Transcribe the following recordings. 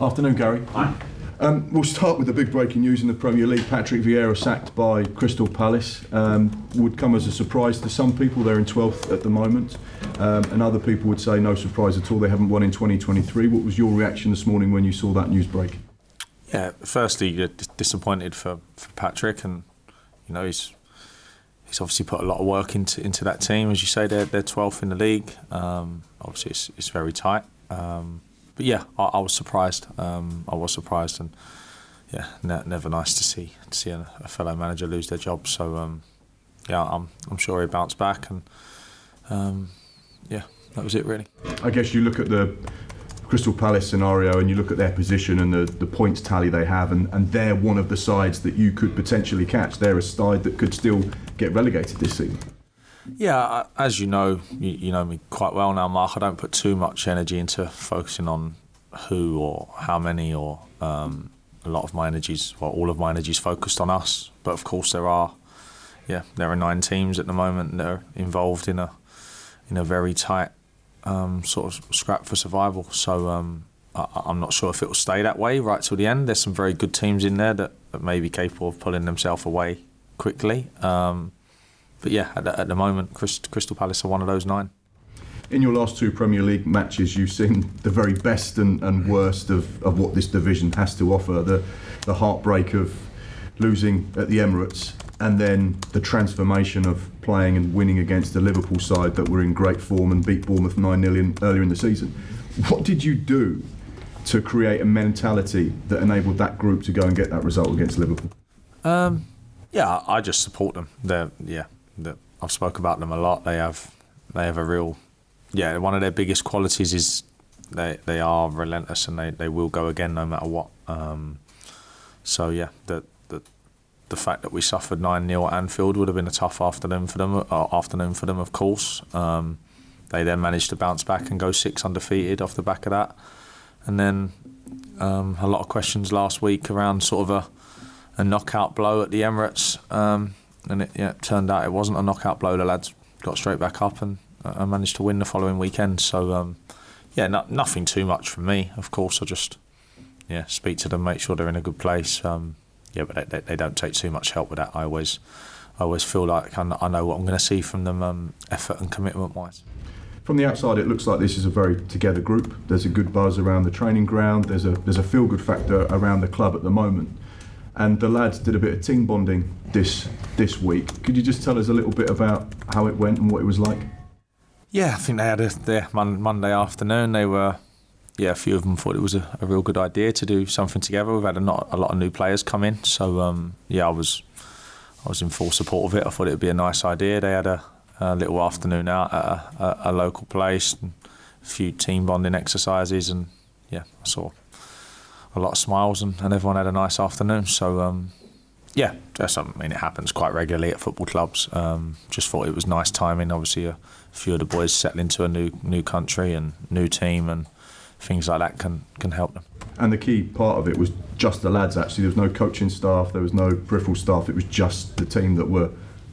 Afternoon, Gary. Hi. Um, we'll start with the big breaking news in the Premier League. Patrick Vieira sacked by Crystal Palace um, would come as a surprise to some people. They're in 12th at the moment, um, and other people would say no surprise at all. They haven't won in 2023. What was your reaction this morning when you saw that news break? Yeah, firstly, you're disappointed for, for Patrick, and you know he's he's obviously put a lot of work into into that team. As you say, they're they're 12th in the league. Um, obviously, it's, it's very tight. Um, but yeah, I, I was surprised. Um, I was surprised, and yeah, ne- never nice to see to see a, a, fellow manager lose their job. So um, yeah, I'm I'm sure he bounced back, and um, yeah, that was it really. I guess you look at the Crystal Palace scenario and you look at their position and the, the points tally they have, and, and they're one of the sides that you could potentially catch. They're a side that could still get relegated this season. Yeah, as you know, you, know me quite well now, Mark. I don't put too much energy into focusing on who or how many, or um, a lot of my energies, well, all of my energies focused on us. But of course, there are, yeah, there are nine teams at the moment that are involved in a in a very tight um, sort of scrap for survival. So um, I, am not sure if it will stay that way right till the end. There's some very good teams in there that, that may be capable of pulling themselves away quickly. Um, but yeah, at the, at the moment, Crystal Palace are one of those nine. In your last two Premier League matches, you've seen the very best and, and worst of, of what this division has to offer. The, the heartbreak of losing at the Emirates, and then the transformation of playing and winning against the Liverpool side that were in great form and beat Bournemouth 9 0 earlier in the season. What did you do to create a mentality that enabled that group to go and get that result against Liverpool? Um, yeah, I just support them. They're, yeah, that I've spoke about them a lot. They have they have a real yeah. One of their biggest qualities is they they are relentless and they, they will go again no matter what. Um, so yeah, the the the fact that we suffered nine 0 at Anfield would have been a tough afternoon for them. Uh, afternoon for them, of course. Um, they then managed to bounce back and go six undefeated off the back of that, and then um, a lot of questions last week around sort of a a knockout blow at the Emirates. And it yeah, turned out it wasn't a knockout blow. The lads got straight back up and uh, managed to win the following weekend. So um, yeah, no, nothing too much from me. Of course, I just yeah speak to them, make sure they're in a good place. Um, yeah, but they, they, don't take too much help with that. I always I always feel like I know what I'm going to see from them, um, effort and commitment wise. From the outside, it looks like this is a very together group. There's a good buzz around the training ground. There's a there's a feel good factor around the club at the moment and the lads did a bit of team bonding this this week. Could you just tell us a little bit about how it went and what it was like? Yeah, I think they had a Monday afternoon. They were, yeah, a few of them thought it was a, a real good idea to do something together. We've had a, not, a lot of new players come in, so um, yeah, I was I was in full support of it. I thought it would be a nice idea. They had a, a little afternoon out at a, a local place, a few team bonding exercises, and yeah, I saw a lot of smiles and, and everyone had a nice afternoon. So um, yeah, just, I mean it happens quite regularly at football clubs. Um, just thought it was nice timing. Obviously, a few of the boys settle into a new new country and new team and things like that can can help them. And the key part of it was just the lads. Actually, there was no coaching staff, there was no peripheral staff. It was just the team that were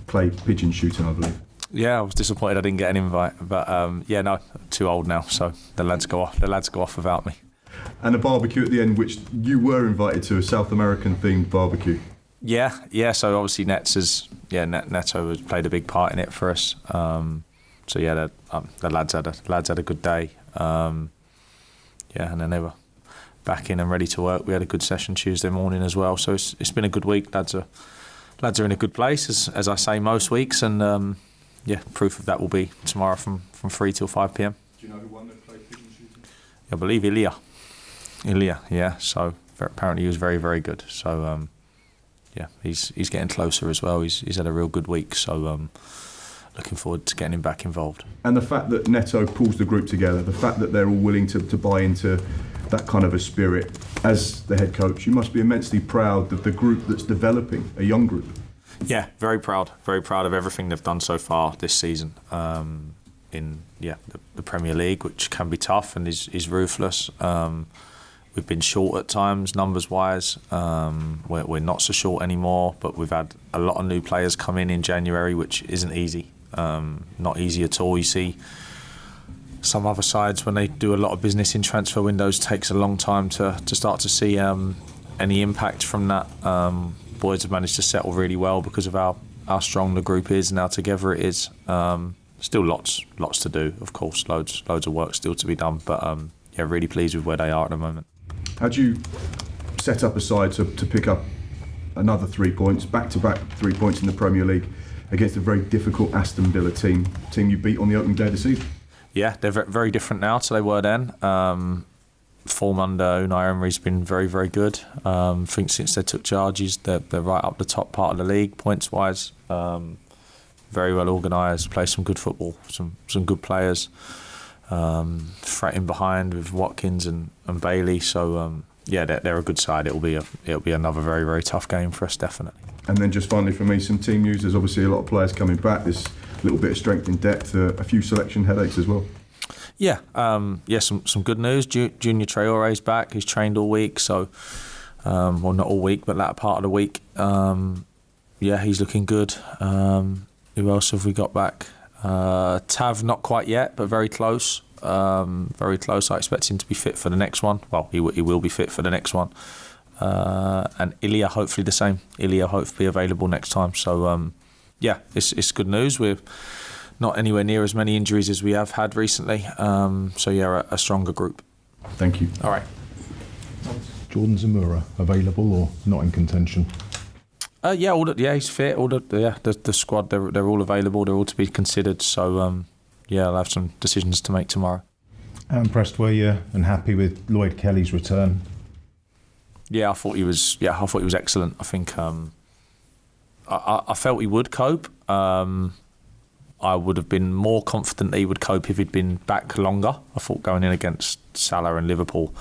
clay pigeon shooting, I believe. Yeah, I was disappointed I didn't get an invite, but um, yeah, no, too old now, so the lads go off. The lads go off without me and a barbecue at the end, which you were invited to a South American themed barbecue. Yeah, yeah. So obviously Nets has yeah Net, Neto has played a big part in it for us. Um, so yeah, the, um, the, lads had a lads had a good day. Um, yeah, and then they were back in and ready to work. We had a good session Tuesday morning as well. So it's it's been a good week. Lads are lads are in a good place as as I say most weeks, and um, yeah, proof of that will be tomorrow from from three till five pm. Do you know who won the shooting? I believe Ilya. Ilya, yeah. So apparently he was very, very good. So um, yeah, he's he's getting closer as well. He's he's had a real good week. So um, looking forward to getting him back involved. And the fact that Neto pulls the group together, the fact that they're all willing to, to buy into that kind of a spirit as the head coach, you must be immensely proud of the group that's developing, a young group. Yeah, very proud. Very proud of everything they've done so far this season. Um, in yeah the, the, Premier League, which can be tough and is is ruthless. Um, We've been short at times, numbers wise. Um, we're, we're, not so short anymore, but we've had a lot of new players come in in January, which isn't easy. Um, not easy at all. You see some other sides when they do a lot of business in transfer windows takes a long time to, to start to see um, any impact from that. Um, boys have managed to settle really well because of how, how strong the group is and how together it is. Um, still lots lots to do, of course, loads loads of work still to be done. But um, yeah, really pleased with where they are at the moment. How do you set up a side to, to pick up another three points, back to back three points in the Premier League against a very difficult Aston Villa team, team you beat on the opening day of the season? Yeah, they're very different now to they were then. Um, form under Unai Emery's been very, very good. Um, I think since they took charges, they're, they're right up the top part of the league points wise. Um, very well organised, play some good football, some some good players. Um, threatening behind with Watkins and, and Bailey. So um, yeah, they're, they're a good side. It'll be a, it'll be another very very tough game for us, definitely. And then just finally for me, some team news. There's obviously a lot of players coming back. There's a little bit of strength in depth, uh, a few selection headaches as well. Yeah, um, yeah, some some good news. Ju- Junior Traore's back. He's trained all week, so um, well, not all week, but that part of the week. Um, yeah, he's looking good. Um, who else have we got back? Uh, Tav, not quite yet, but very close. Um, very close. I expect him to be fit for the next one. Well, he, w- he will be fit for the next one. Uh, and Ilya, hopefully the same. Ilya, hopefully available next time. So, um, yeah, it's, it's good news. We're not anywhere near as many injuries as we have had recently. Um, so, yeah, a, a stronger group. Thank you. All right. Jordan Zemura, available or not in contention? Uh, yeah, all the, yeah, he's fit. All the yeah, the, the squad they're they're all available. They're all to be considered. So um, yeah, I'll have some decisions to make tomorrow. How impressed were you and happy with Lloyd Kelly's return? Yeah, I thought he was. Yeah, I thought he was excellent. I think um, I, I, I felt he would cope. Um, I would have been more confident that he would cope if he'd been back longer. I thought going in against Salah and Liverpool,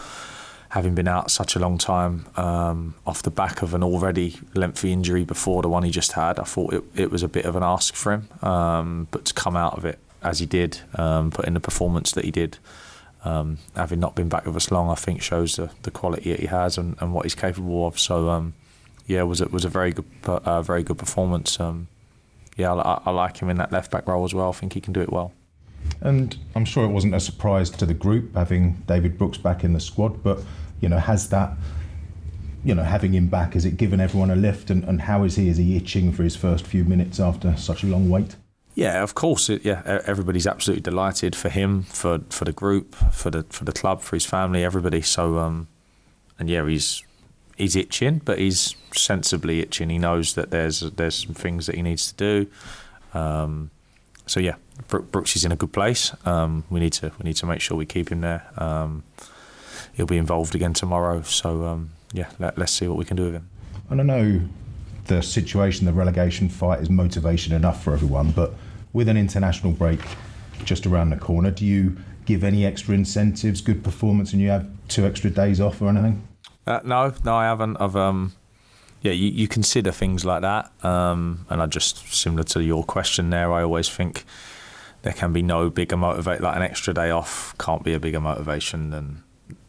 having been out such a long time um, off the back of an already lengthy injury before the one he just had, I thought it, it was a bit of an ask for him. Um, but to come out of it as he did, um, put in the performance that he did, um, having not been back with us long, I think shows the, the quality that he has and, and what he's capable of. So um, yeah, it was it was a very good uh, very good performance. Um, yeah, I, I like him in that left back role as well. I think he can do it well. And I'm sure it wasn't a surprise to the group having David Brooks back in the squad, but you know, has that, you know, having him back, has it given everyone a lift? And, and how is he? Is he itching for his first few minutes after such a long wait? Yeah, of course. It, yeah, everybody's absolutely delighted for him, for for the group, for the for the club, for his family, everybody. So, um, and yeah, he's he's itching, but he's sensibly itching. He knows that there's there's some things that he needs to do. Um, so yeah, Brooks is in a good place. Um, we need to we need to make sure we keep him there. Um, he'll be involved again tomorrow. So um, yeah, let, let's see what we can do with him. And I know the situation, the relegation fight is motivation enough for everyone, but with an international break just around the corner, do you give any extra incentives, good performance, and you have two extra days off or anything? Uh, no, no, I haven't. I've um, yeah, you, you consider things like that, um, and I just similar to your question there. I always think there can be no bigger motivate like an extra day off can't be a bigger motivation than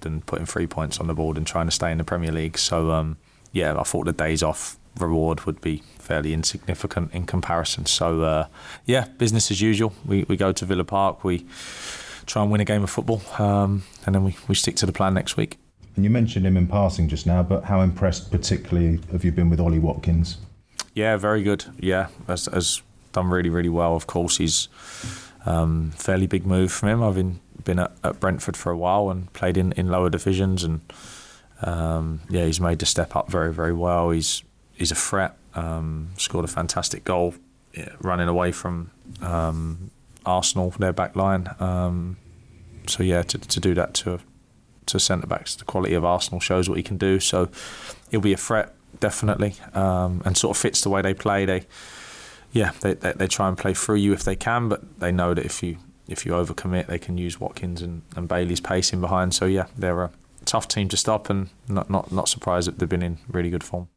than putting three points on the board and trying to stay in the Premier League. So um, yeah, I thought the days off reward would be fairly insignificant in comparison. So uh, yeah, business as usual. We we go to Villa Park. We try and win a game of football, um, and then we, we stick to the plan next week. And you mentioned him in passing just now, but how impressed particularly have you been with Ollie Watkins? Yeah, very good. Yeah, has, has done really, really well. Of course, he's um, fairly big move from him. I've been, been at, at Brentford for a while and played in, in lower divisions, and um, yeah, he's made the step up very, very well. He's he's a threat. Um, scored a fantastic goal, yeah, running away from um, Arsenal, their back line. Um, so yeah, to, to do that to to centre backs, the quality of Arsenal shows what he can do. So he'll be a threat definitely, um, and sort of fits the way they play. They, yeah, they, they they try and play through you if they can, but they know that if you if you overcommit, they can use Watkins and, and Bailey's pace in behind. So yeah, they're a tough team to stop, and not not not surprised that they've been in really good form.